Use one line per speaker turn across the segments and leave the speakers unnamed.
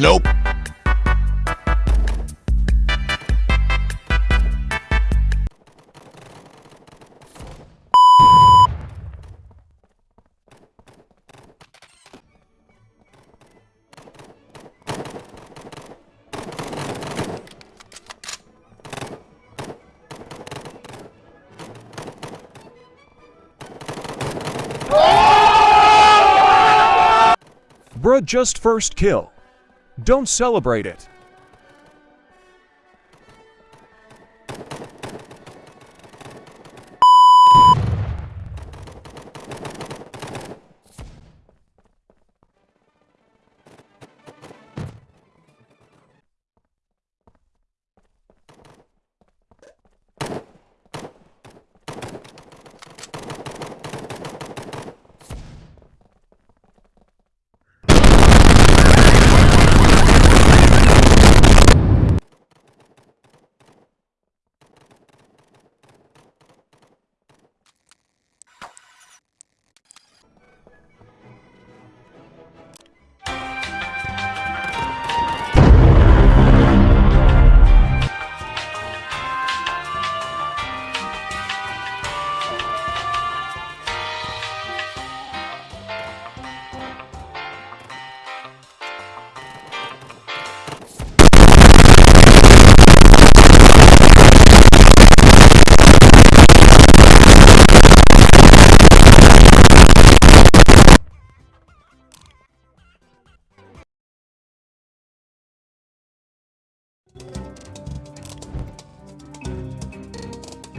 Nope.
Bruh just first kill. Don't celebrate it.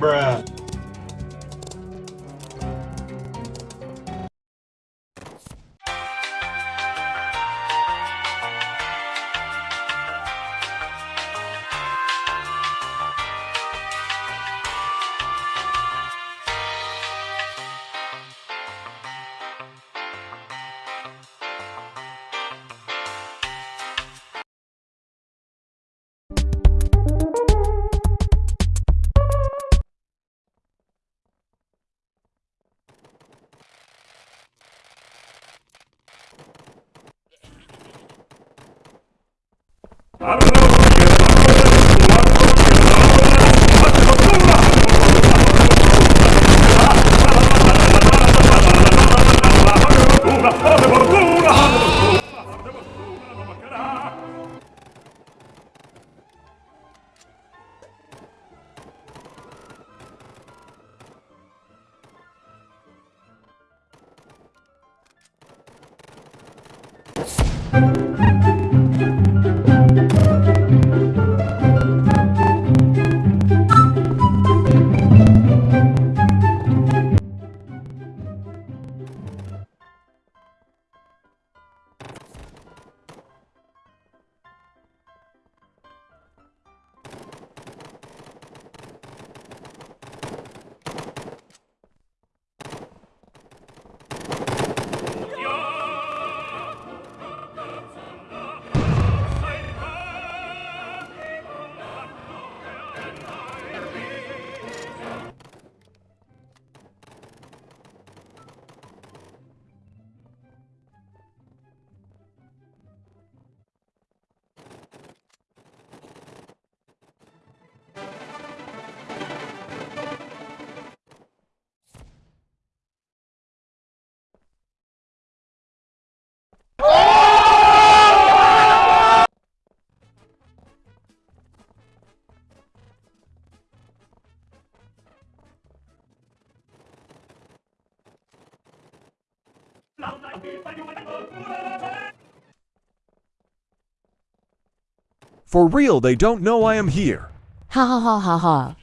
Bruh.
you For real, they don't know I am here.
Ha ha ha ha ha.